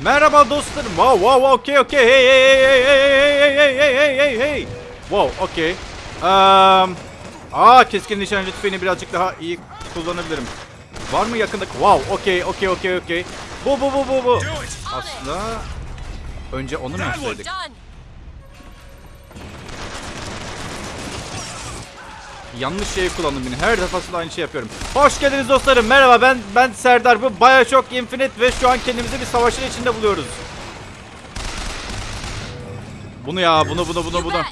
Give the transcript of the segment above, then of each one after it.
Merhaba dostlarım. Wow wow wow okay okay hey hey hey hey hey hey hey hey hey hey hey. Wow okay. Um, aa keskin nişancı tüfeğini birazcık daha iyi kullanabilirim. Var mı yakında? Wow okay okay okay okay. Bu bu bu bu bu. Aslında önce onu mu yapsaydık? Yanlış şeyi kullandım yine. Her defasında aynı şey yapıyorum. Hoş geldiniz dostlarım. Merhaba ben ben Serdar. Bu Bioshock Infinite ve şu an kendimizi bir savaşın içinde buluyoruz. Bunu ya bunu bunu bunu bunu.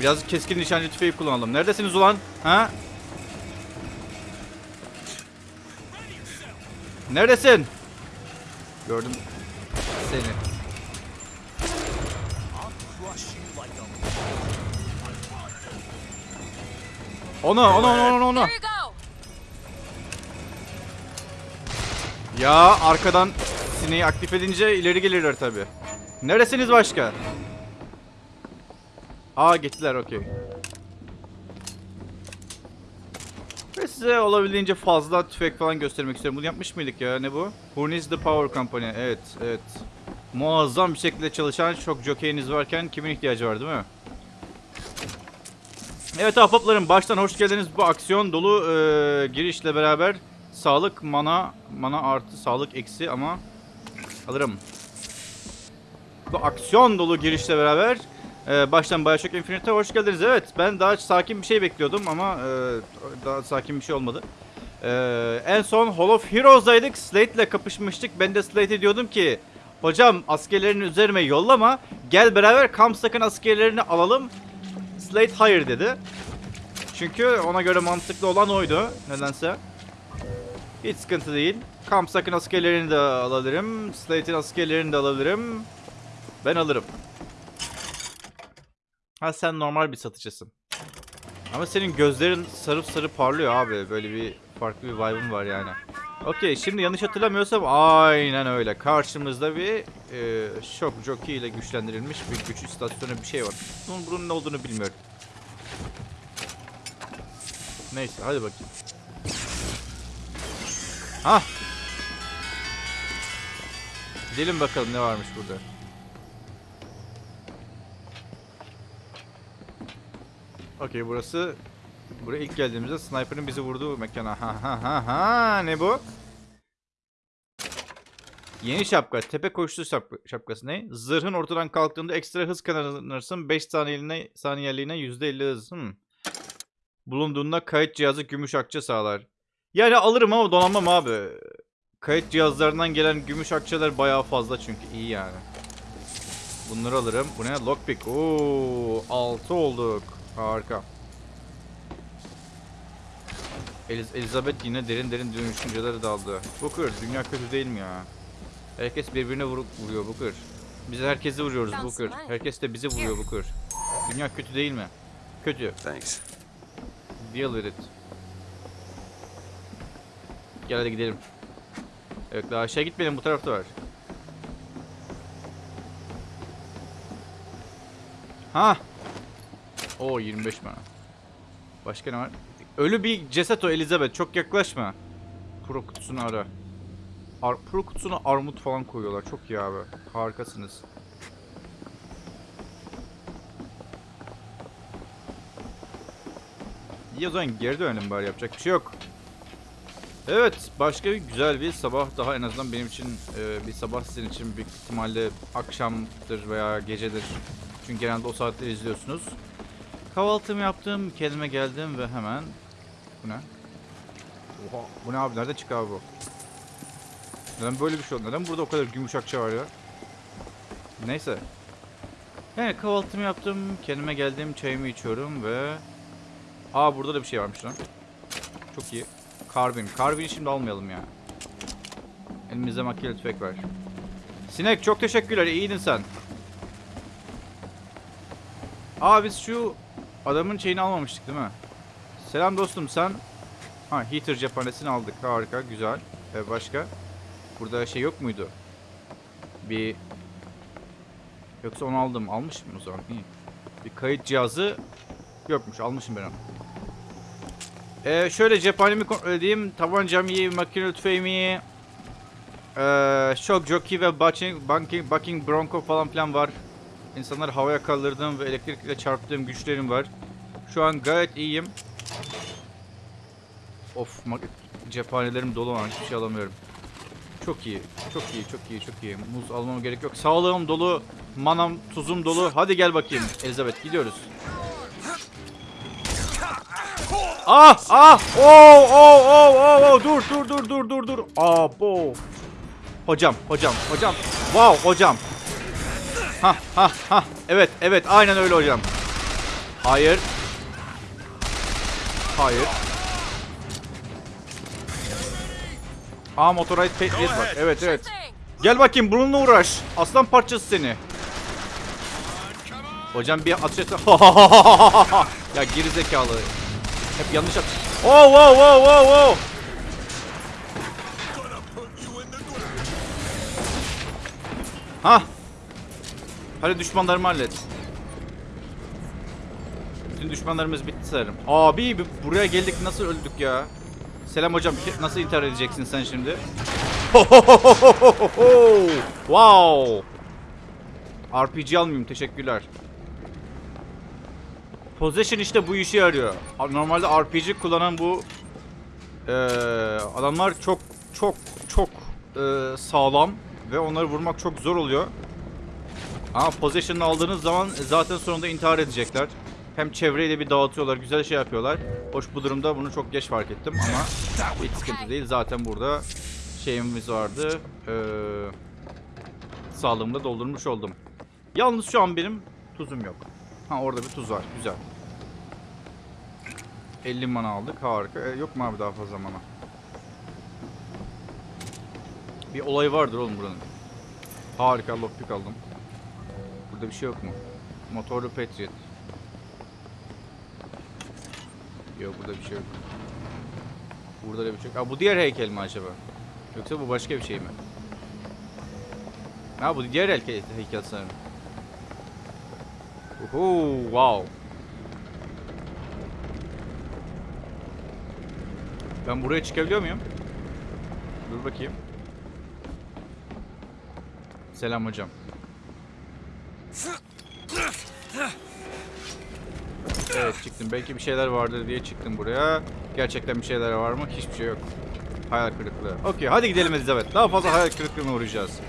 Biraz keskin nişancı tüfeği kullanalım. Neredesiniz ulan? Ha? Neredesin? Gördüm seni. Onu onu onu onu onu. Here you go. Ya arkadan sineği aktif edince ileri gelirler tabi. Neresiniz başka? Aa gittiler okey. Ve size olabildiğince fazla tüfek falan göstermek istiyorum. Bunu yapmış mıydık ya? Ne bu? Hurnis the Power Company. Evet, evet. Muazzam bir şekilde çalışan çok jokeyiniz varken kimin ihtiyacı var değil mi? Evet ahbaplarım baştan hoş geldiniz. Bu aksiyon dolu e, girişle beraber sağlık mana mana artı sağlık eksi ama alırım. Bu aksiyon dolu girişle beraber e, baştan Bioshock Infinite'e hoş geldiniz. Evet ben daha sakin bir şey bekliyordum ama e, daha sakin bir şey olmadı. E, en son Hall of Heroes'daydık. Slate ile kapışmıştık. Ben de Slate'e diyordum ki hocam askerlerini üzerime yollama. Gel beraber Kamsak'ın askerlerini alalım. Slate hayır dedi. Çünkü ona göre mantıklı olan oydu nedense. Hiç sıkıntı değil. Kamsak'ın askerlerini de alabilirim. Slate'in askerlerini de alabilirim. Ben alırım. Ha sen normal bir satıcısın. Ama senin gözlerin sarıp sarı parlıyor abi. Böyle bir farklı bir vibe'ın var yani. Okey şimdi yanlış hatırlamıyorsam aynen öyle. Karşımızda bir e, şok jockey ile güçlendirilmiş bir güç istasyonu bir şey var. Bunun, bunun ne olduğunu bilmiyorum. Neyse hadi bakayım. Ha. Gidelim bakalım ne varmış burada. Okey burası buraya ilk geldiğimizde sniper'ın bizi vurduğu mekan. Ha ha ha ha ne bu? Yeni şapka. Tepe koşusu şapka, şapkası ne? Zırhın ortadan kalktığında ekstra hız kazanırsın. 5 saniyeliğine, saniyeliğine %50 hız. Hmm. Bulunduğunda kayıt cihazı gümüş akçe sağlar. Yani alırım ama donanmam abi. Kayıt cihazlarından gelen gümüş akçeler bayağı fazla çünkü iyi yani. Bunları alırım. Bu ne? Lockpick. Oo, 6 olduk. Harika. Eliz Elizabeth yine derin derin düşüncelere daldı. Booker, dünya kötü değil mi ya? Herkes birbirine vur vuruyor Booker. Biz herkesi vuruyoruz Booker. Herkes de bizi vuruyor Booker. Dünya kötü değil mi? Kötü. Thanks. Deal with it. Gel hadi gidelim. Evet daha aşağı gitmeyelim bu tarafta var. Ha. O 25 bana. Başka ne var? Ölü bir ceset o Elizabeth. Çok yaklaşma. Pro kutusunu ara. Ar Pro kutusuna armut falan koyuyorlar. Çok iyi abi. Harikasınız. İyi o zaman geri dönelim bari yapacak bir şey yok. Evet başka bir güzel bir sabah daha en azından benim için e, bir sabah sizin için büyük ihtimalle akşamdır veya gecedir. Çünkü genelde o saatleri izliyorsunuz. Kahvaltımı yaptım, kendime geldim ve hemen... Bu ne? Oha, bu ne abi? Nerede çıktı abi bu? Neden böyle bir şey oldu? Neden burada o kadar gümüş akça var ya? Neyse. Yani kahvaltımı yaptım, kendime geldim, çayımı içiyorum ve... Aa burada da bir şey varmış lan. Çok iyi. Karbin. Karbin'i şimdi almayalım ya. Elimizde makineli tüfek var. Sinek çok teşekkürler. İyiydin sen. Aa biz şu adamın şeyini almamıştık değil mi? Selam dostum sen. Ha heater cephanesini aldık. Harika güzel. Ee, başka? Burada şey yok muydu? Bir... Yoksa onu aldım. Almışım o zaman. İyi. Bir kayıt cihazı yokmuş. Almışım ben onu. Ee, şöyle cephanemi kontrol edeyim. Tabancam iyi, makine tüfeğim iyi. Ee, Jockey ve Bucking, Bucking, Bucking Bronco falan filan var. İnsanları havaya kaldırdığım ve elektrikle çarptığım güçlerim var. Şu an gayet iyiyim. Of cephanelerim dolu var. Hiçbir şey alamıyorum. Çok iyi. Çok iyi. Çok iyi. Çok iyi. Muz almama gerek yok. Sağlığım dolu. Manam, tuzum dolu. Hadi gel bakayım. Elizabeth gidiyoruz. Ah! Ah! Oh! Oh! Oh! Oh! oh. Dur! Dur! Dur! Dur! Dur! Dur! Ah! bo. Hocam, hocam, hocam. Wow, hocam. Ha, ha, ha. Evet, evet. Aynen öyle hocam. Hayır. Hayır. Aa Motorite Patriot var. Evet, evet. Gel bakayım bununla uğraş. Aslan parçası seni. Hocam bir atış et. ya geri zekalı. Hep yanlış at. Oh wow wow wow wow. Ha. Hadi düşmanlarımı hallet. Bütün düşmanlarımız bitti sanırım. Abi buraya geldik nasıl öldük ya? Selam hocam nasıl intihar edeceksin sen şimdi? wow. RPG almayayım teşekkürler. Possession işte bu işe yarıyor. Normalde RPG kullanan bu eee, adamlar çok çok çok eee, sağlam ve onları vurmak çok zor oluyor. Ama Possession'ı aldığınız zaman zaten sonunda intihar edecekler. Hem çevreyi de bir dağıtıyorlar, güzel şey yapıyorlar. Hoş bu durumda bunu çok geç fark ettim ama hiç sıkıntı değil. Zaten burada şeyimiz vardı. Ee, sağlığımı da doldurmuş oldum. Yalnız şu an benim tuzum yok. Ha orada bir tuz var. Güzel. 50 mana aldık. Harika. E, yok mu abi daha fazla mana? Bir olay vardır oğlum buranın. Harika lockpick aldım. Burada bir şey yok mu? Motorlu Patriot. Yok burada bir şey yok. Burada da bir şey yok. Aa, bu diğer heykel mi acaba? Yoksa bu başka bir şey mi? Ha bu diğer heykel, heykel sanırım. Uhu, wow. Ben buraya çıkabiliyor muyum? Dur bakayım. Selam hocam. Çıktım. Belki bir şeyler vardır diye çıktım buraya. Gerçekten bir şeyler var mı? Hiçbir şey yok. Hayal kırıklığı. Okey hadi gidelim Elizabeth. Daha fazla hayal kırıklığına uğrayacağız.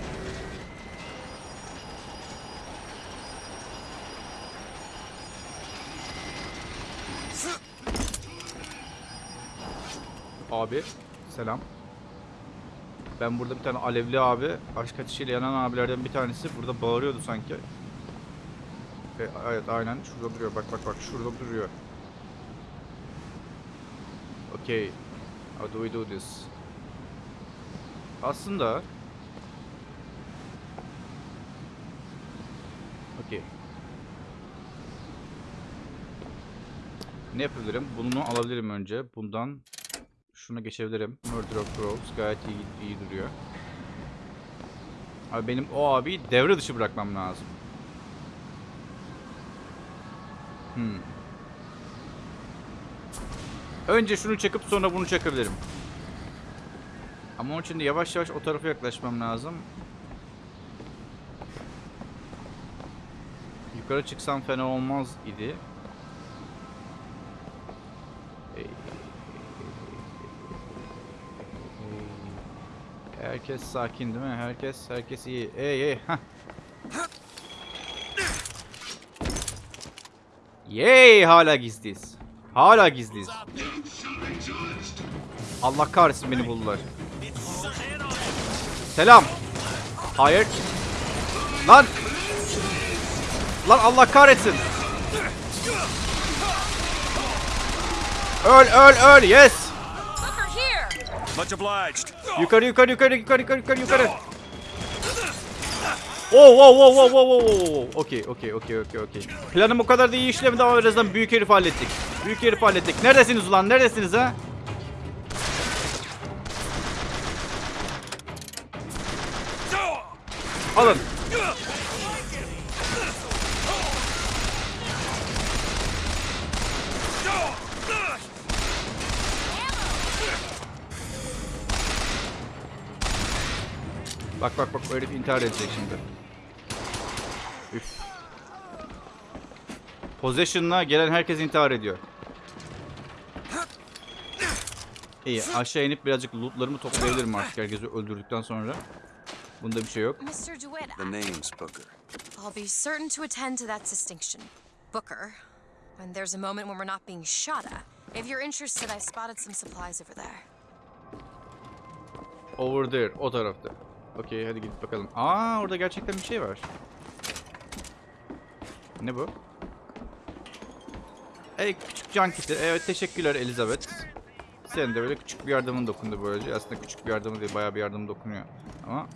Abi selam. Ben burada bir tane alevli abi, aşk ateşiyle yanan abilerden bir tanesi burada bağırıyordu sanki. E, evet aynen şurada duruyor. Bak bak bak şurada duruyor. Okay. How do we do this? Aslında Okay. Ne yapabilirim? Bunu alabilirim önce. Bundan şuna geçebilirim. Murder of Crows gayet iyi, iyi duruyor. Abi benim o abi devre dışı bırakmam lazım. Hmm. Önce şunu çakıp sonra bunu çakabilirim. Ama onun için de yavaş yavaş o tarafa yaklaşmam lazım. Yukarı çıksam fena olmaz idi. Herkes sakin değil mi? Herkes herkes iyi. Ey ey. Hah. Yay hala gizliyiz. Hala gizliyiz. Allah kahretsin beni buldular. Selam. Hayır. Lan. Lan Allah kahretsin. Öl öl öl yes. Yukarı yukarı yukarı yukarı yukarı yukarı yukarı. Oh wow wow wow wow wow wow. Okey okey okey okey okey. Planım o kadar da iyi işlemedi ama birazdan büyük herif hallettik. Büyük herif hallettik. Neredesiniz ulan? Neredesiniz ha? Alın. Bak bak bak o herif intihar edecek şimdi. Üf. Possession'la gelen herkes intihar ediyor. İyi aşağı inip birazcık lootlarımı toplayabilirim artık herkesi öldürdükten sonra. Bunda bir şey yok. Mr. DeWitt, The name's Booker. I'll be certain to attend to that distinction. Booker, when there's a moment when we're not being shot at, if you're interested, I spotted some supplies over there. Over there o tarafta. Okey hadi gidip bakalım. Aa orada gerçekten bir şey var. Ne bu? Ey küçük can kiti. Evet teşekkürler Elizabeth. Senin de böyle küçük bir yardımın dokundu böylece. Aslında küçük bir yardımı değil bayağı bir yardım dokunuyor. Ama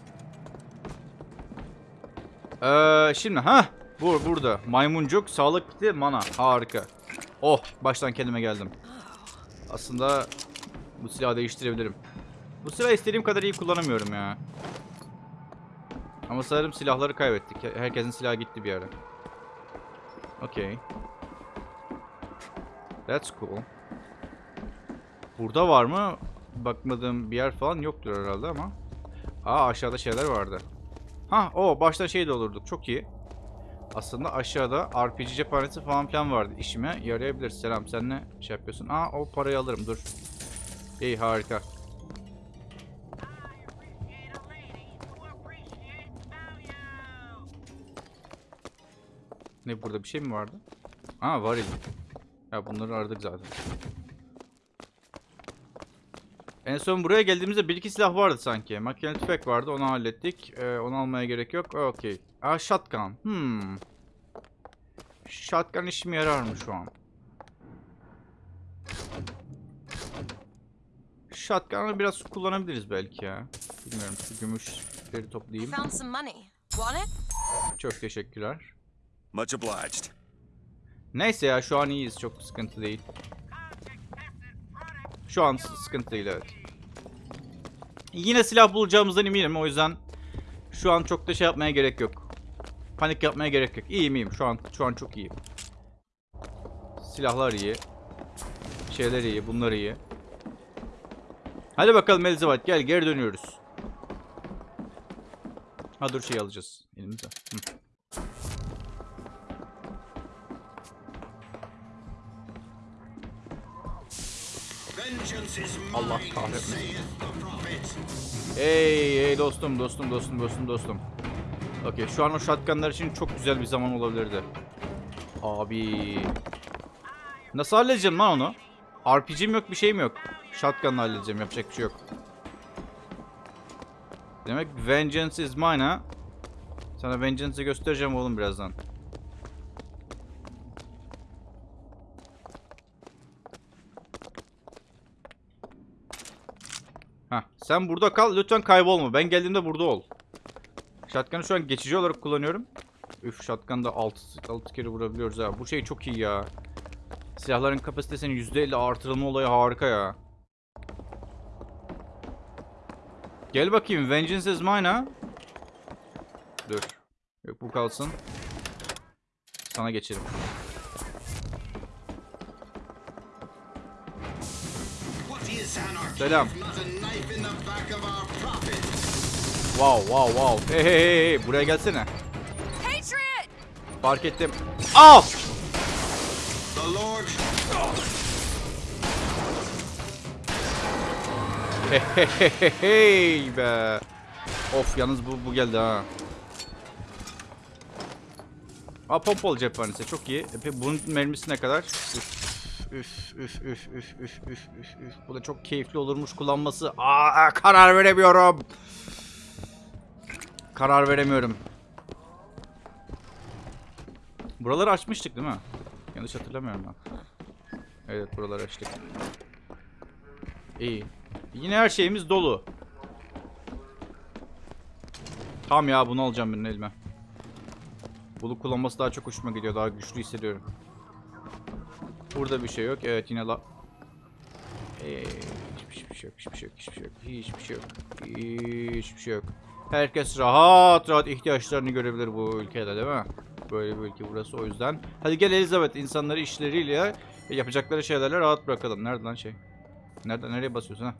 ee, şimdi ha bu burada maymuncuk sağlık kiti mana harika. Oh baştan kendime geldim. Aslında bu silahı değiştirebilirim. Bu silahı istediğim kadar iyi kullanamıyorum ya. Ama sanırım silahları kaybettik. Herkesin silahı gitti bir ara. Okey. That's cool. Burada var mı? Bakmadığım bir yer falan yoktur herhalde ama. Aa aşağıda şeyler vardı. Ha o başta şey de olurduk. Çok iyi. Aslında aşağıda RPG cephanesi falan filan vardı. İşime yarayabilir. Selam sen ne şey yapıyorsun? Aa o parayı alırım dur. İyi harika. Ne burada bir şey mi vardı? Aa varil. Ya bunları aradık zaten. En son buraya geldiğimizde bir iki silah vardı sanki. Makine tüfek vardı onu hallettik. Ee, onu almaya gerek yok. Okey. Aa shotgun. Hmm. Shotgun işime yarar mı şu an? Shotgun'ı biraz kullanabiliriz belki ya. Bilmiyorum şu gümüşleri toplayayım. Çok teşekkürler. Much obliged. Neyse ya şu an iyiyiz. Çok sıkıntı değil. Şu an sıkıntı değil evet. Yine silah bulacağımızdan eminim o yüzden şu an çok da şey yapmaya gerek yok. Panik yapmaya gerek yok. İyiyim iyiyim şu an şu an çok iyiyim. Silahlar iyi. Şeyler iyi, bunlar iyi. Hadi bakalım Elizabeth gel geri dönüyoruz. Ha dur şey alacağız elimize. Hı. Allah kahretmesin. Hey hey dostum dostum dostum dostum dostum. Okey şu an o shotgunlar için çok güzel bir zaman olabilirdi. Abi. Nasıl halledeceğim lan onu? RPG'm yok bir şeyim yok. Shotgun'la halledeceğim yapacak bir şey yok. Demek vengeance is mine ha. Sana vengeance'ı göstereceğim oğlum birazdan. Heh, sen burada kal lütfen kaybolma. Ben geldiğimde burada ol. Shotgun'ı şu an geçici olarak kullanıyorum. Üf shotgun'da 6, 6 kere vurabiliyoruz ha. Bu şey çok iyi ya. Silahların kapasitesinin %50 artırılma olayı harika ya. Gel bakayım. Vengeance is mine ha. Dur. Yok bu kalsın. Sana geçelim. Selam. Wow wow wow. Hey hey hey hey. Buraya gelsene. Fark ettim. Al! Hey hey hey hey be. Of yalnız bu bu geldi ha. Aa pompalı cephanesi çok iyi. E, bunun mermisi ne kadar? Üf üf üf üf üf üf üf üf. Bu da çok keyifli olurmuş kullanması. Aa karar veremiyorum. Karar veremiyorum. Buraları açmıştık değil mi? Yanlış hatırlamıyorum ben. Evet buraları açtık. İyi. Yine her şeyimiz dolu. Tam ya bunu alacağım benim elime. Bunu kullanması daha çok hoşuma gidiyor. Daha güçlü hissediyorum. Burada bir şey yok. Evet yine la... Ee, hiçbir şey yok. Hiçbir şey yok. Hiçbir şey yok. Hiçbir şey yok. Hiçbir şey yok. Herkes rahat rahat ihtiyaçlarını görebilir bu ülkede değil mi? Böyle bir ülke burası o yüzden. Hadi gel Elizabeth insanları işleriyle yapacakları şeylerle rahat bırakalım. Nerede lan şey? Nerede nereye basıyorsun ha?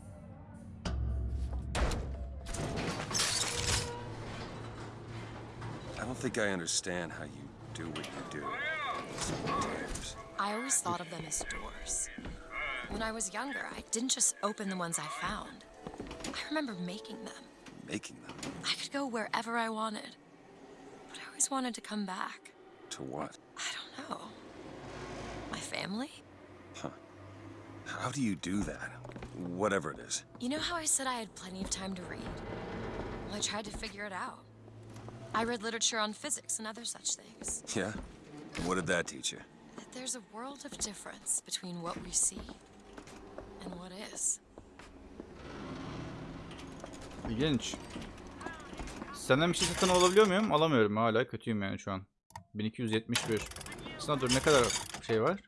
don't think I understand how you do what you do. I always thought of them as doors. When I was younger, I didn't just open the ones I found. I remember making them. Making them. I could go wherever I wanted. But I always wanted to come back. To what? I don't know. My family? Huh. How do you do that? Whatever it is. You know how I said I had plenty of time to read? Well, I tried to figure it out. I read literature on physics and other such things. Yeah? What did that teach you? There's a world of difference between what we see and what is. İlginç. Senden bir şey satın alabiliyor muyum? Alamıyorum. Hala kötüyüm yani şu an. 1271. Aslında dur ne kadar şey var?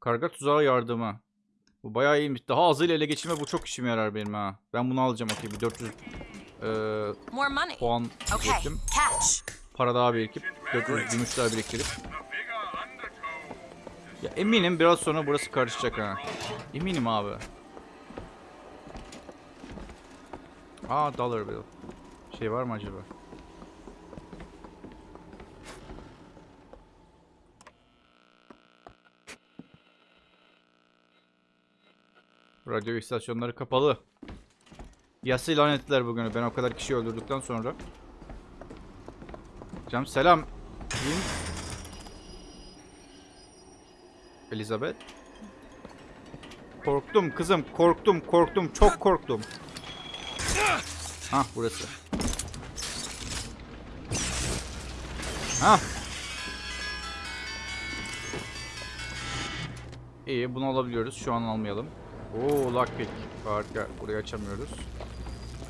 Karga tuzağı yardımı. Bu bayağı iyiymiş. Daha azıyla ele geçirme bu çok işime yarar benim ha. Ben bunu alacağım okey. Bir 400 eee, More money. puan catch. Para daha birikip 400 gümüş daha biriktirip. Ya eminim biraz sonra burası karışacak ha. Eminim abi. Aa dollar bill. Şey var mı acaba? Radyo istasyonları kapalı. Yası ilan ettiler bugünü. Ben o kadar kişi öldürdükten sonra. Hocam selam. Elizabeth. Korktum kızım. Korktum korktum. Çok korktum. Hah burası. Hah. İyi bunu alabiliyoruz. Şu an almayalım. Oo lockpick. Harika. Burayı açamıyoruz.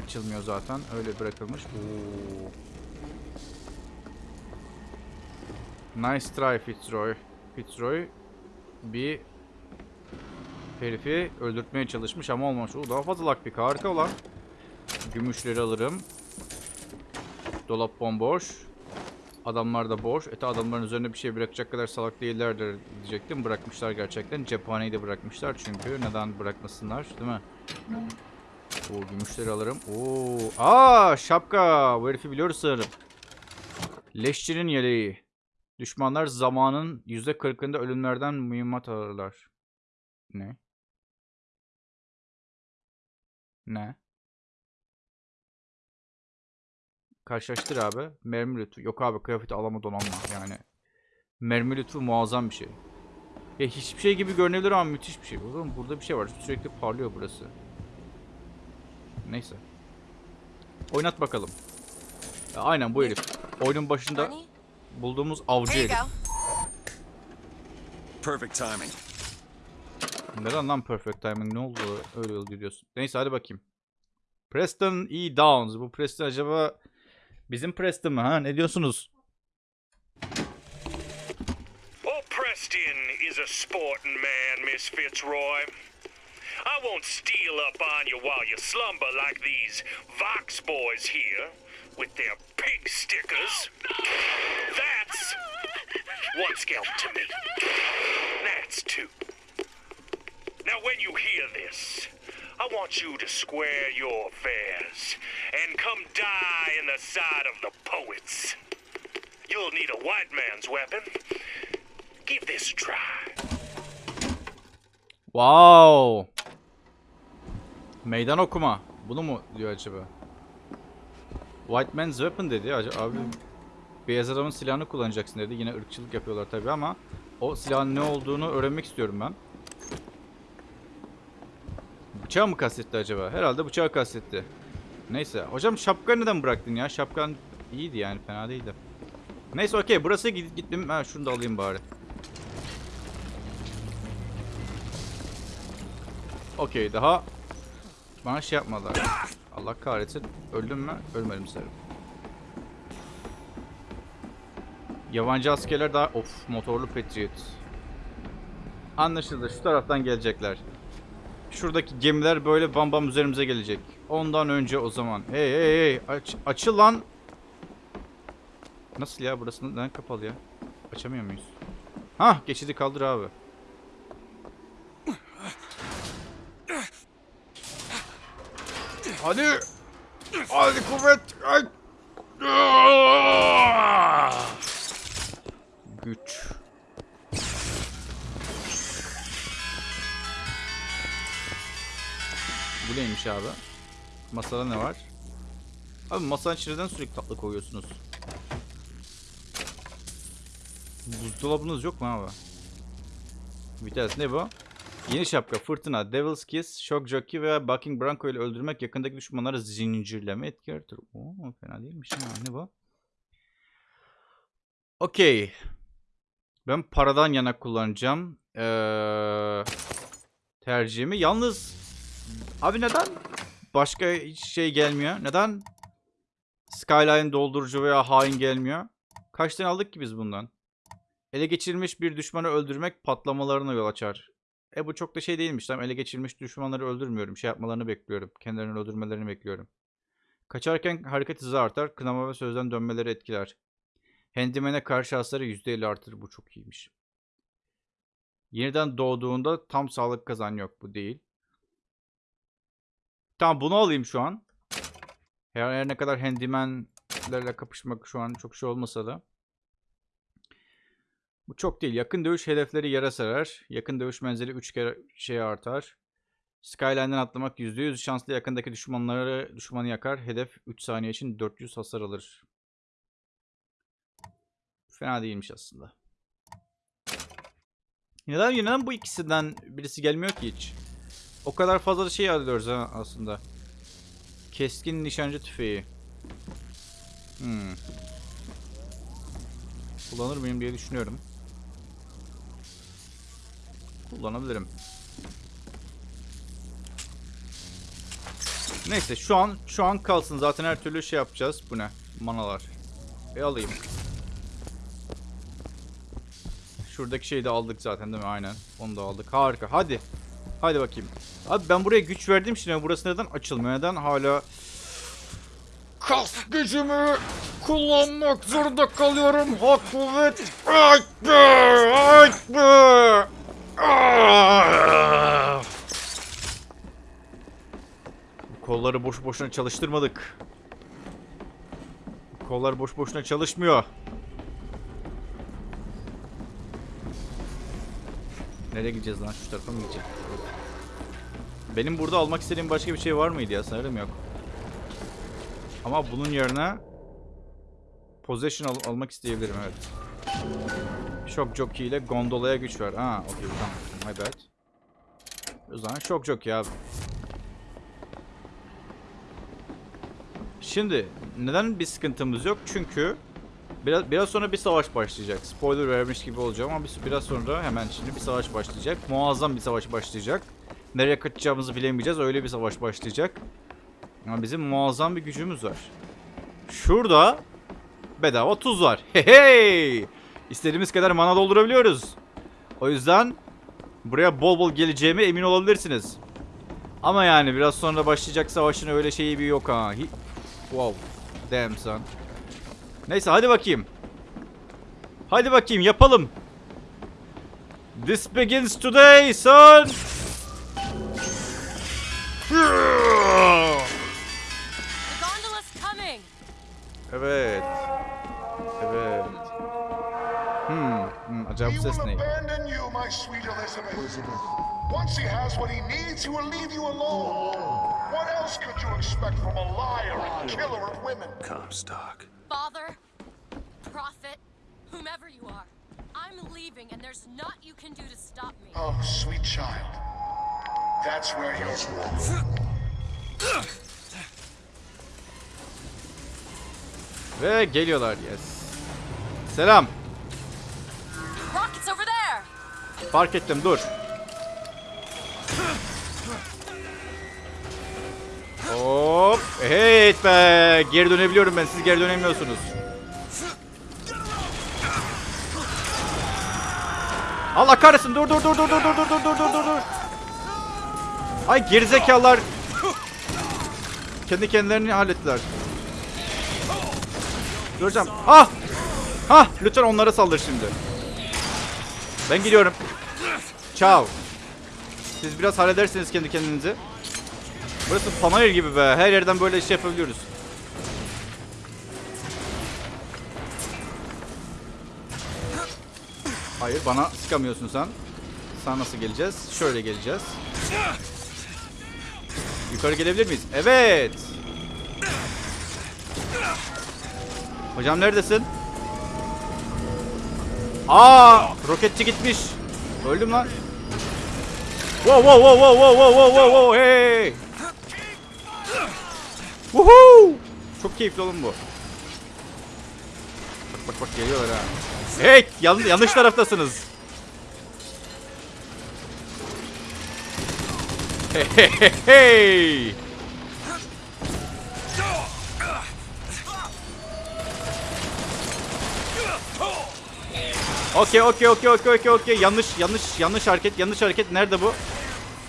Açılmıyor zaten. Öyle bırakılmış. Oo. Nice try Fitzroy. Fitzroy bir herifi öldürtmeye çalışmış ama olmamış. Oo, daha fazla lockpick. Harika olan. Gümüşleri alırım. Dolap bomboş. Adamlar da boş. Ete adamların üzerine bir şey bırakacak kadar salak değillerdir diyecektim. Bırakmışlar gerçekten. Cephaneyi de bırakmışlar çünkü. Neden bırakmasınlar değil mi? Oo gümüşleri alırım. Oo. Aa şapka. Bu herifi biliyoruz sanırım. Leşçinin yeleği. Düşmanlar zamanın %40'ında ölümlerden mühimmat alırlar. Ne? Ne? Karşılaştır abi. Mermi lütfu. Yok abi kıyafeti alama donanma yani. Mermi lütfu muazzam bir şey. Ya hiçbir şey gibi görünebilir ama müthiş bir şey. Oğlum burada bir şey var. Sürekli parlıyor burası. Neyse. Oynat bakalım. Ya aynen bu herif. Oyunun başında Money? Bulduğumuz avcı herif. go. Perfect timing. Neden lan perfect timing ne oldu öyle oldu diyorsun. Neyse hadi bakayım. Preston E. Downs. Bu Preston acaba bizim Preston mı ha? Ne diyorsunuz? Well, Preston is a sporting man, Miss Fitzroy. I won't steal up on you while you slumber like these Vox boys here with their pig stickers. That's one scalp to me. That's two. Now, when you hear this, I want you to square your affairs and come die in the side of the poets. You'll need a white man's weapon. Give this a try. Wow. Meydan okuma. Bunu mu diyor acaba? White man's weapon dedi. Abi beyaz adamın silahını kullanacaksın dedi. Yine ırkçılık yapıyorlar tabii ama o silahın ne olduğunu öğrenmek istiyorum ben. Bıçağı mı kastetti acaba? Herhalde bıçağı kastetti. Neyse. Hocam şapkanı neden bıraktın ya? Şapkan iyiydi yani. Fena değildi. Neyse okey. Burası git gittim. Ha şunu da alayım bari. Okey daha bana şey yapmadılar. Allah kahretsin. Öldüm mü? Ölmedim sanırım. Yabancı askerler daha... Of motorlu Patriot. Anlaşıldı. Şu taraftan gelecekler. Şuradaki gemiler böyle bam bam üzerimize gelecek. Ondan önce o zaman. Hey hey hey. Aç, açıl lan. Nasıl ya? Burası neden kapalı ya? Açamıyor muyuz? Hah geçidi kaldır abi. Hadi. Hadi kuvvet. Ay. Güç. Bu neymiş abi? Masada ne var? Abi masanın içinden sürekli tatlı koyuyorsunuz. Buzdolabınız yok mu abi? Bir tanesi ne bu? Yeni şapka, fırtına, Devil's Kiss, Shock Jockey veya Bucking Bronco ile öldürmek yakındaki düşmanları zincirleme etki yaratır. Oo, fena değilmiş ha. Ne bu? Okey. Ben paradan yana kullanacağım. Ee, tercihimi. Yalnız abi neden başka şey gelmiyor? Neden Skyline doldurucu veya hain gelmiyor? Kaç tane aldık ki biz bundan? Ele geçirilmiş bir düşmanı öldürmek patlamalarına yol açar. E bu çok da şey değilmiş. Tamam ele geçirilmiş düşmanları öldürmüyorum. Şey yapmalarını bekliyorum. Kendilerini öldürmelerini bekliyorum. Kaçarken hareket hızı artar. Kınama ve sözden dönmeleri etkiler. Handyman'e karşı hasarı %50 artır. Bu çok iyiymiş. Yeniden doğduğunda tam sağlık kazan yok. Bu değil. Tamam bunu alayım şu an. Her, her ne kadar handymanlerle kapışmak şu an çok şey olmasa da. Bu çok değil. Yakın dövüş hedefleri yere sarar. Yakın dövüş menzili 3 kere şey artar. Skyline'den atlamak %100 şanslı yakındaki düşmanları düşmanı yakar. Hedef 3 saniye için 400 hasar alır. Fena değilmiş aslında. Neden, neden bu ikisinden birisi gelmiyor ki hiç? O kadar fazla şey alıyoruz ha aslında. Keskin nişancı tüfeği. Hmm. Kullanır mıyım diye düşünüyorum. Kullanabilirim. Neyse şu an şu an kalsın zaten her türlü şey yapacağız. Bu ne? Manalar. E alayım. Şuradaki şeyi de aldık zaten değil mi? Aynen. Onu da aldık. Harika. Hadi. Hadi bakayım. Abi ben buraya güç verdim şimdi burası neden açılmıyor? Neden hala kas gücümü kullanmak zorunda kalıyorum? Ha kuvvet. Ay be! Ay be! Bu Kolları boş boşuna çalıştırmadık. Bu Kollar boş boşuna çalışmıyor. Nereye gideceğiz lan? Şu tarafa mı gideceğiz? Benim burada almak istediğim başka bir şey var mıydı ya? Sanırım yok. Ama bunun yerine Possession al- almak isteyebilirim evet. Shock Jockey ile gondolaya güç ver. Ha, okey tamam. My bad. O zaman Shock Jockey abi. Şimdi neden bir sıkıntımız yok? Çünkü biraz biraz sonra bir savaş başlayacak. Spoiler vermiş gibi olacağım ama bir- biraz sonra hemen şimdi bir savaş başlayacak. Muazzam bir savaş başlayacak. Nereye kaçacağımızı bilemeyeceğiz. Öyle bir savaş başlayacak. Ama bizim muazzam bir gücümüz var. Şurada bedava tuz var. Hey hey! İstediğimiz kadar mana doldurabiliyoruz. O yüzden buraya bol bol geleceğime emin olabilirsiniz. Ama yani biraz sonra başlayacak savaşın öyle şeyi bir yok ha. Hi- wow. Damn son. Neyse hadi bakayım. Hadi bakayım yapalım. This begins today son. Evet. Acaba He bu ses will abandon you, my sweet Elizabeth. Once he has what he needs, he will leave you alone. What else could you expect from a liar and killer of women? Comstock. Father, prophet, whomever you are, I'm leaving and there's naught you can do to stop me. Oh, sweet child. That's where you're wrong. Ve geliyorlar yes. Selam. Fark ettim dur. Hop. Hey be. Geri dönebiliyorum ben. Siz geri dönemiyorsunuz. Allah kahretsin. Dur dur dur dur dur dur dur dur dur dur dur. Ay gerizekalılar. Kendi kendilerini hallettiler. Göreceğim. Ah! Ha! Lütfen onlara saldır şimdi. Ben gidiyorum. Ciao. Siz biraz halledersiniz kendi kendinizi. Burası panayır gibi be. Her yerden böyle şey yapabiliyoruz. Hayır bana sıkamıyorsun sen. Sen nasıl geleceğiz? Şöyle geleceğiz. Yukarı gelebilir miyiz? Evet. Hocam neredesin? Aa, roketçi gitmiş. Öldüm lan. Wow wow wow wow wow wow wow wow wow hey. Woohoo! Çok keyifli oğlum bu. Bak bak bak geliyorlar ha. Hey, yan, yanlış taraftasınız. Hey hey hey hey. Okey okey okey okey okey okey yanlış yanlış yanlış hareket yanlış hareket nerede bu?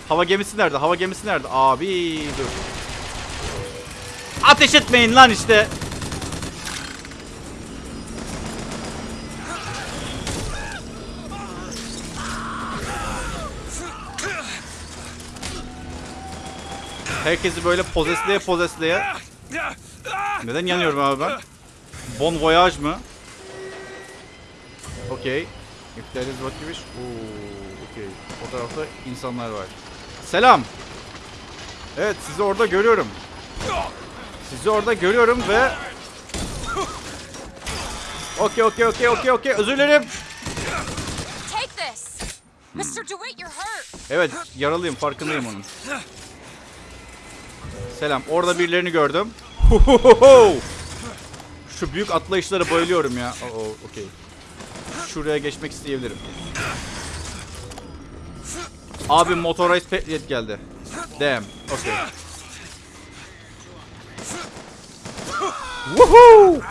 Hava gemisi nerede? Hava gemisi nerede? Abi dur. Ateş etmeyin lan işte. Herkesi böyle pozesleye pozesleye. Neden yanıyorum abi ben? Bon voyage mı? Okey. Wish. Oo, okey. O tarafta insanlar var. Selam. Evet sizi orada görüyorum. Sizi orada görüyorum ve... Okey okey okey okey okey özür dilerim. Evet yaralıyım farkındayım onun. Selam orada birilerini gördüm. Şu büyük atlayışlara bayılıyorum ya. Oo okey. Şuraya geçmek isteyebilirim. Abi Motorized Patriot geldi. Damn. Okay. Woohoo!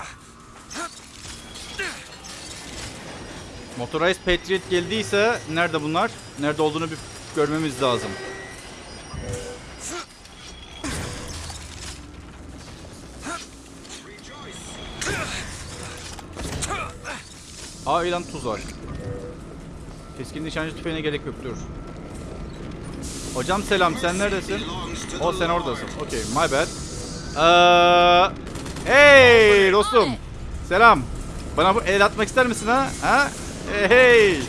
Motorized Patriot geldiyse nerede bunlar? Nerede olduğunu bir görmemiz lazım. Aa ilan tuz var. Keskin nişancı tüfeğine gerek yok dur. Hocam selam sen neredesin? O sen oradasın. Okey my bad. Ee, hey dostum. Selam. Bana bu el atmak ister misin ha? Ha? Hey, hey.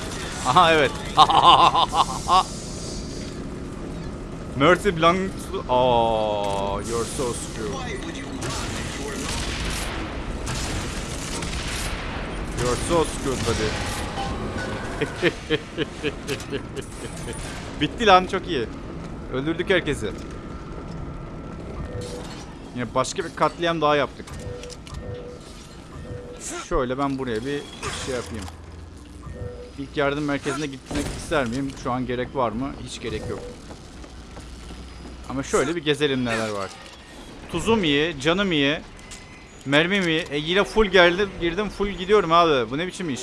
Aha evet. Mercy to... Oh, you're so screwed. You're so screwed buddy. Bitti lan çok iyi. Öldürdük herkesi. Yine başka bir katliam daha yaptık. Şöyle ben buraya bir şey yapayım. İlk yardım merkezine gitmek ister miyim? Şu an gerek var mı? Hiç gerek yok. Ama şöyle bir gezelim neler var. Tuzum iyi, canım iyi. Mermim iyi. E full geldim, girdim full gidiyorum abi. Bu ne biçim iş?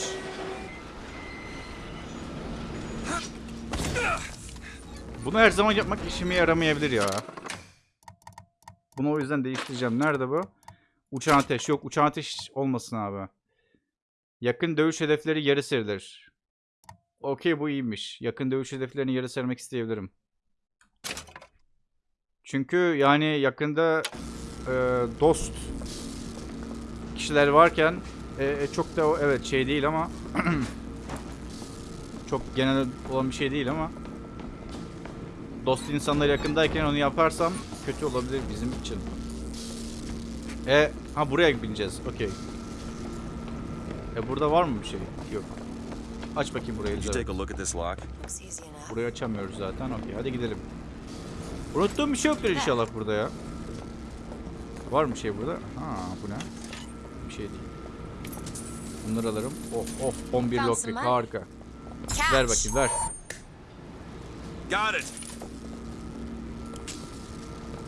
Bunu her zaman yapmak işime yaramayabilir ya. Bunu o yüzden değiştireceğim. Nerede bu? Uçan ateş. Yok uçan ateş olmasın abi. Yakın dövüş hedefleri yarı serilir. Okey bu iyiymiş. Yakın dövüş hedeflerini yarı sermek isteyebilirim. Çünkü yani yakında e, dost kişiler varken e, e, çok da o evet şey değil ama çok genel olan bir şey değil ama dost insanlar yakındayken onu yaparsam kötü olabilir bizim için. E ha buraya bineceğiz. Okey. E burada var mı bir şey? Yok. Aç bakayım burayı. Burayı açamıyoruz zaten. Okey hadi gidelim. Unuttuğum bir şey yoktur inşallah burada ya. Var mı şey burada? Ha bu ne? Şey değil. Bunları alırım. Of of 11 Found lockpick harika. Catch! Ver bakayım ver. Got it.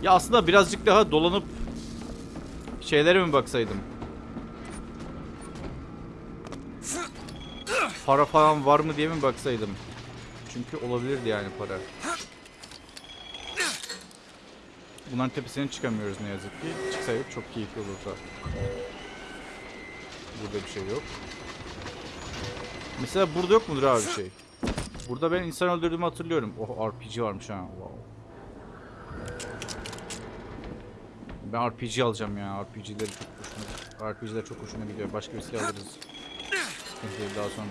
Ya aslında birazcık daha dolanıp şeylere mi baksaydım? Para falan var mı diye mi baksaydım? Çünkü olabilirdi yani para. Bunların tepesine çıkamıyoruz ne yazık ki. Çıksaydık çok keyifli olurdu. Burada bir şey yok. Mesela burada yok mudur abi bir şey? Burada ben insan öldürdüğümü hatırlıyorum. Oh RPG varmış ha. Wow. Ben RPG alacağım ya. RPG'leri çok hoşuma RPG'ler çok hoşuma gidiyor. Başka bir silah alırız. Sıkıntı değil daha sonra.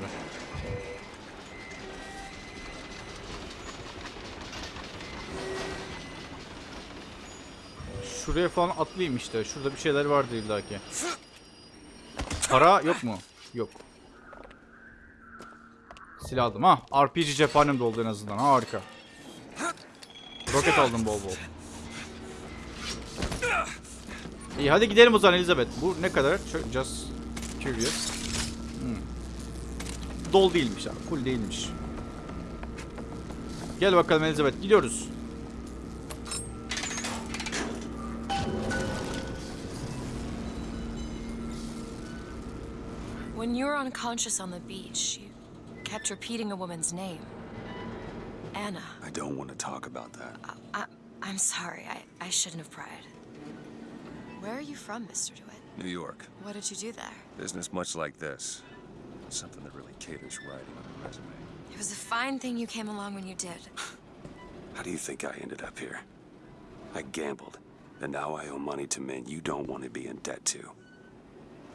şuraya falan atlayayım işte. Şurada bir şeyler vardı illaki. Para yok mu? Yok. Silah aldım. Ha, RPG cephanem de oldu en azından. Harika. Roket aldım bol bol. İyi hadi gidelim o zaman Elizabeth. Bu ne kadar? Just curious. Hmm. Dol değilmiş abi. Full değilmiş. Gel bakalım Elizabeth. Gidiyoruz. When you were unconscious on the beach, you kept repeating a woman's name. Anna. I don't want to talk about that. I, I'm sorry. I, I shouldn't have pried. Where are you from, Mr. DeWitt? New York. What did you do there? Business much like this. Something that really caters writing on a resume. It was a fine thing you came along when you did. How do you think I ended up here? I gambled, and now I owe money to men you don't want to be in debt to.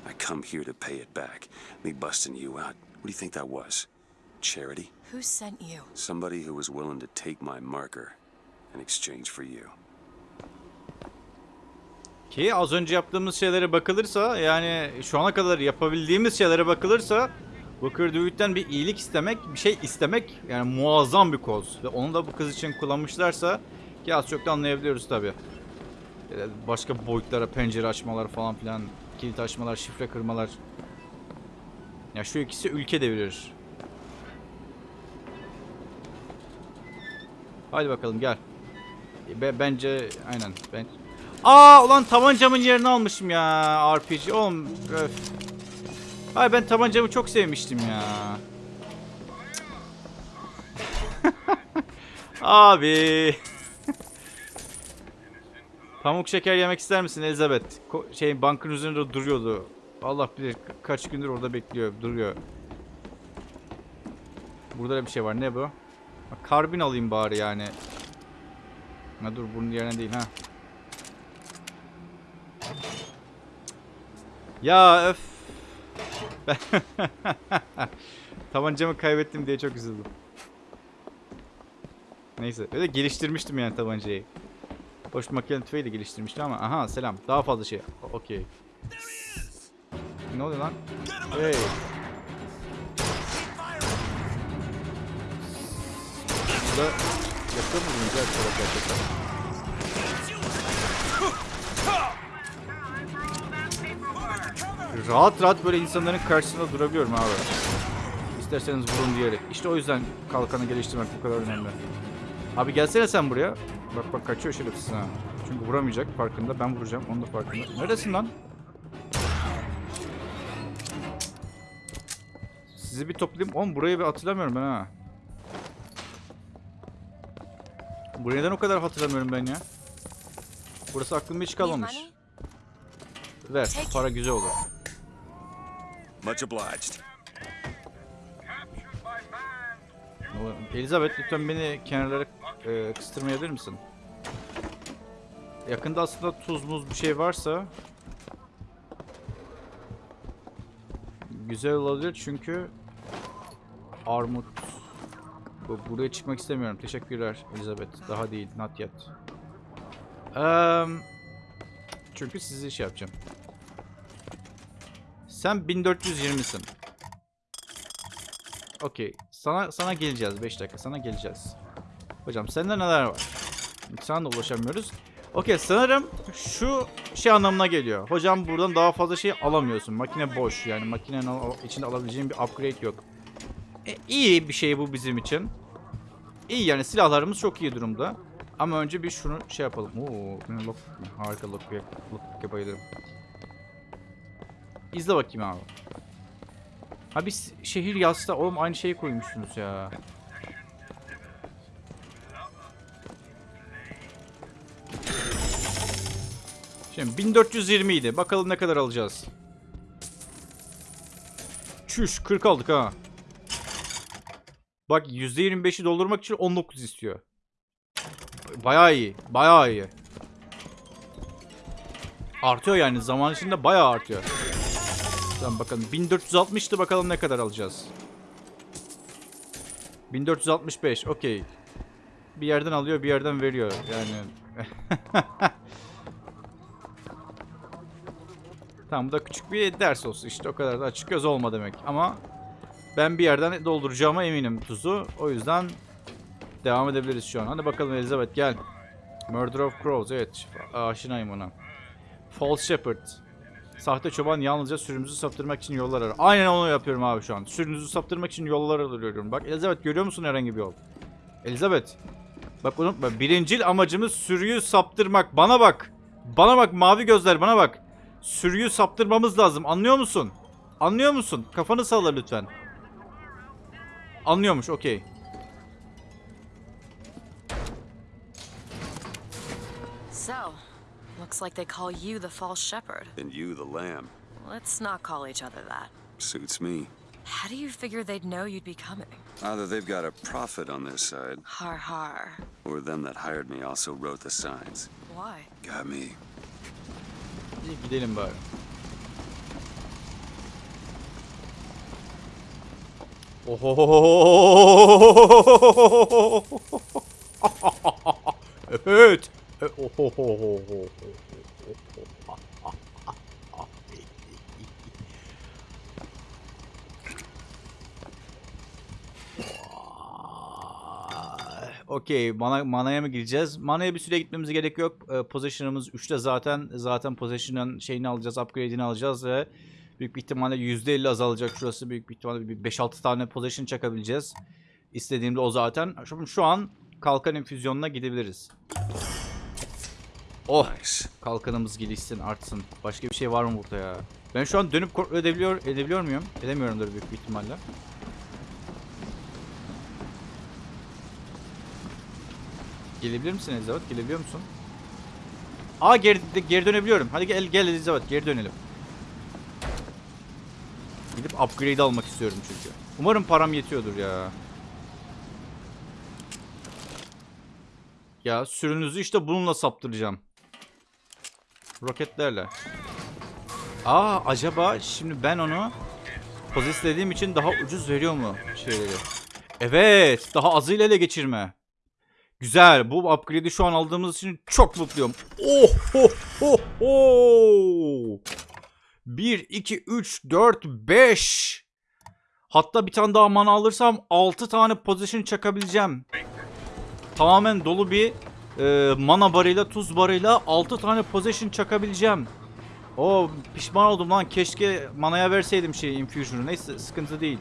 I come here to pay it back. Me busting you out. What do you think that was? Charity? Who sent you? Somebody who was willing to take my marker in exchange for you. Ki az önce yaptığımız şeylere bakılırsa yani şu ana kadar yapabildiğimiz şeylere bakılırsa Booker DeWitt'ten bir iyilik istemek, bir şey istemek yani muazzam bir koz. Ve onu da bu kız için kullanmışlarsa ki az çok da anlayabiliyoruz tabi. Başka boyutlara pencere açmalar falan filan, kilit açmalar, şifre kırmalar. Ya şu ikisi ülke devirir. Haydi bakalım gel. Be- bence aynen. Ben Aa ulan tabancamın yerini almışım ya RPG. Oğlum öf. Ay ben tabancamı çok sevmiştim ya. Abi. Pamuk şeker yemek ister misin Elizabeth? Ko- şey bankın üzerinde duruyordu. Allah bilir ka- kaç gündür orada bekliyor, duruyor. Burada da bir şey var. Ne bu? Karbin alayım bari yani. Ha dur bunun yerine değil ha. Ya öf. Ben Tabancamı kaybettim diye çok üzüldüm. Neyse. Öyle geliştirmiştim yani tabancayı. Boş makine tüfeği de geliştirmiştim ama aha selam. Daha fazla şey. Okey. Ne oluyor lan? Hey. Burada yakın mı güncel gerçekten? Rahat rahat böyle insanların karşısında durabiliyorum abi. İsterseniz vurun diyerek. İşte o yüzden kalkanı geliştirmek bu kadar önemli. Abi gelsene sen buraya. Bak bak kaçıyor şerefsiz ha. Çünkü vuramayacak farkında. Ben vuracağım. Onun da farkında. Neredesin lan? Sizi bir toplayayım. Oğlum burayı bir hatırlamıyorum ben ha. Burayı neden o kadar hatırlamıyorum ben ya? Burası aklımda hiç kalmamış. Ver. Para güzel olur. Much obliged. Elizabeth lütfen beni kenarlara e, kıstırmayabilir misin? Yakında aslında tuz muz bir şey varsa güzel olabilir çünkü armut Bu- buraya çıkmak istemiyorum. Teşekkürler Elizabeth. Daha değil. Not yet. Eee, çünkü sizi şey yapacağım. Sen 1420'sin. Okey. Sana sana geleceğiz 5 dakika. Sana geleceğiz. Hocam sende neler var? Sana da ulaşamıyoruz. Okey sanırım şu şey anlamına geliyor. Hocam buradan daha fazla şey alamıyorsun. Makine boş yani makinenin içinde alabileceğin bir upgrade yok. E, iyi bir şey bu bizim için. İyi yani silahlarımız çok iyi durumda. Ama önce bir şunu şey yapalım. Oo, lock, harika lock, lock bayılırım. İzle bakayım abi. Ha biz şehir yazsa oğlum aynı şeyi koymuşsunuz ya. Şimdi 1420 idi. Bakalım ne kadar alacağız. Çüş 40 aldık ha. Bak %25'i doldurmak için 19 istiyor. Bayağı iyi. Bayağı iyi. Artıyor yani zaman içinde bayağı artıyor. Tamam bakalım 1460'tı bakalım ne kadar alacağız. 1465 okey. Bir yerden alıyor bir yerden veriyor yani. Tamam bu da küçük bir ders olsun işte o kadar da açık göz olma demek. Ama ben bir yerden dolduracağıma eminim tuzu. O yüzden devam edebiliriz şu an. Hadi bakalım Elizabeth gel. Murder of Crows evet aşinayım ona. False Shepherd. Sahte çoban yalnızca sürümüzü saptırmak için yollar arar. Aynen onu yapıyorum abi şu an. Sürünüzü saptırmak için yollar arıyorum. Bak Elizabeth görüyor musun herhangi bir yol? Elizabeth. Bak unutma. Birincil amacımız sürüyü saptırmak. Bana bak. Bana bak mavi gözler bana bak. Sürüyü saptırmamız lazım. Anlıyor musun? Anlıyor musun? Kafanı salla lütfen. Anlıyormuş okey. So, looks like they call you the false shepherd. And you, the lamb. Let's not call each other that. Suits me. How do you figure they'd know you'd be coming? Either they've got a prophet on their side, Har har. or them that hired me also wrote the signs. Why? Got me. İyi gidelim bari. Oho. E. Okey, mana, manaya mı gireceğiz? Manaya bir süre gitmemize gerek yok. Ee, possession'ımız 3'te zaten. Zaten possession'ın şeyini alacağız, upgrade'ini alacağız ve büyük bir ihtimalle %50 azalacak şurası. Büyük bir ihtimalle bir 5-6 tane possession çakabileceğiz. İstediğimde o zaten. Şu, şu an kalkan infüzyonuna gidebiliriz. Oh, Nice. kalkanımız gelişsin, artsın. Başka bir şey var mı burada ya? Ben şu an dönüp kontrol edebiliyor, edebiliyor muyum? Edemiyorumdur büyük bir ihtimalle. Gelebilir misin Elizabeth? Gelebiliyor musun? Aa geri, geri dönebiliyorum. Hadi gel, gel Elizabeth geri dönelim. Gidip upgrade almak istiyorum çünkü. Umarım param yetiyordur ya. Ya sürünüzü işte bununla saptıracağım. Roketlerle. Aa acaba şimdi ben onu pozisyonlediğim için daha ucuz veriyor mu şeyleri? Evet, daha azıyla ele geçirme. Güzel. Bu upgrade'i şu an aldığımız için çok mutluyum. Oh ho ho ho. 1 2 3 4 5. Hatta bir tane daha mana alırsam 6 tane position çakabileceğim. Tamamen dolu bir e, mana barıyla, tuz barıyla 6 tane position çakabileceğim. O pişman oldum lan. Keşke manaya verseydim şey infusion'u. Neyse sıkıntı değil.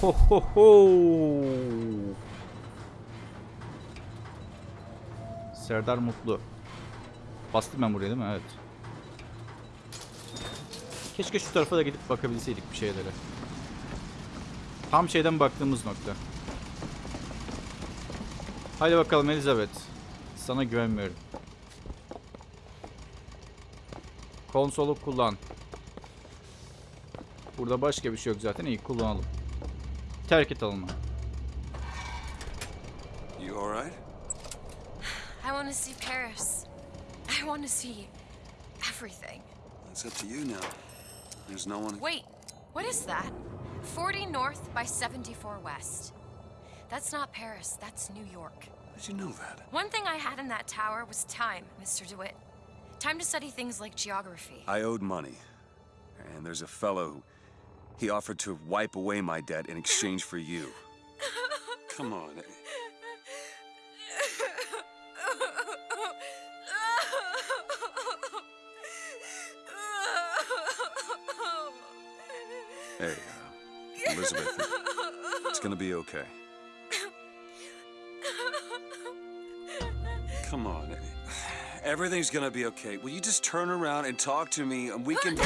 Ho ho ho. Serdar Mutlu. Bastım ben buraya değil mi? Evet. Keşke şu tarafa da gidip bakabilseydik bir şeylere. Tam şeyden baktığımız nokta. Haydi bakalım Elizabeth. Sana güvenmiyorum. Konsolu kullan. Burada başka bir şey yok zaten. İyi kullanalım. Terk et alımı. You alright? I want to see Paris. I want to see everything. It's up to you now. There's no one. Wait, what is that? 40 north by 74 west. That's not Paris, that's New York. How'd you know that? One thing I had in that tower was time, Mr. DeWitt. Time to study things like geography. I owed money. And there's a fellow who. He offered to wipe away my debt in exchange for you. Come on. Hey, uh, Elizabeth, it's gonna be okay. Come on. Everything's gonna be okay. Will you just turn around and talk to me and we can.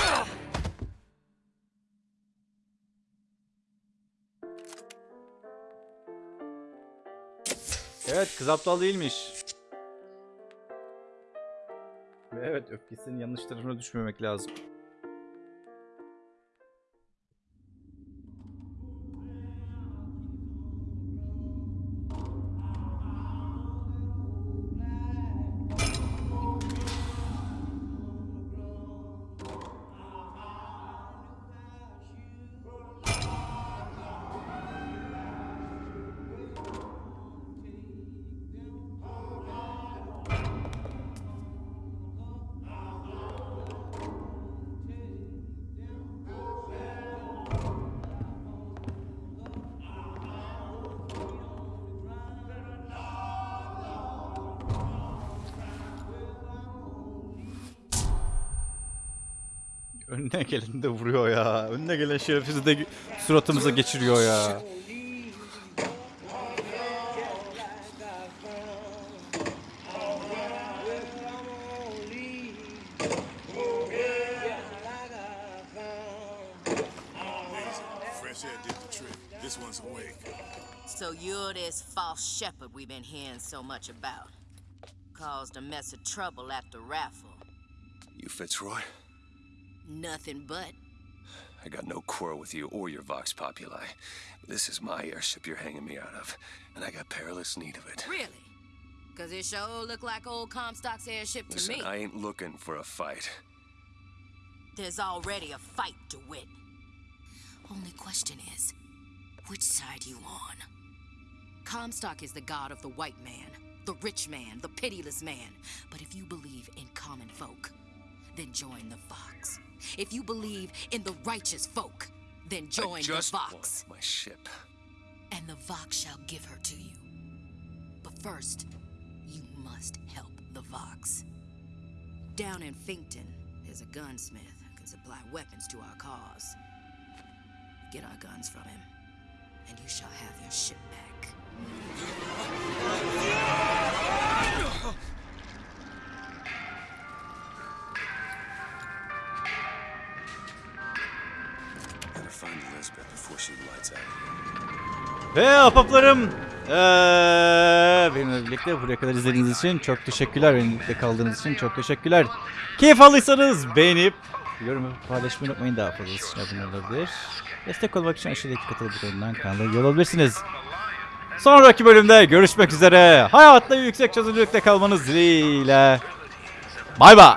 Evet kız aptal değilmiş. Ve evet öfkesinin yanlış tarafına düşmemek lazım. Önüne geleni de vuruyor ya. Önüne gelen şerefsizi de suratımıza geçiriyor ya. Fresh air did the trick. This one's awake. So you're this false shepherd we've been hearing so much about. Caused a mess of trouble at the raffle. You Fitzroy? Nothing but. I got no quarrel with you or your Vox Populi. This is my airship you're hanging me out of, and I got perilous need of it. Really? Cause it sure look like old Comstock's airship to Listen, me. I ain't looking for a fight. There's already a fight to win. Only question is, which side you on? Comstock is the god of the white man, the rich man, the pitiless man. But if you believe in common folk, then join the Vox. If you believe in the righteous folk, then join the want Vox. my ship. And the Vox shall give her to you. But first, you must help the Vox. Down in Finkton, there's a gunsmith who can supply weapons to our cause. Get our guns from him, and you shall have your ship back. Ve ahbaplarım eee, benimle birlikte buraya kadar izlediğiniz için çok teşekkürler. Benimle kaldığınız için çok teşekkürler. Keyif aldıysanız beğenip yorum paylaşmayı unutmayın. Daha fazlası için abone olabilir. Destek olmak için aşağıdaki katıl butonundan kanala üye olabilirsiniz. Sonraki bölümde görüşmek üzere. Hayatta yüksek çözünürlükte kalmanız dileğiyle. Bay bay.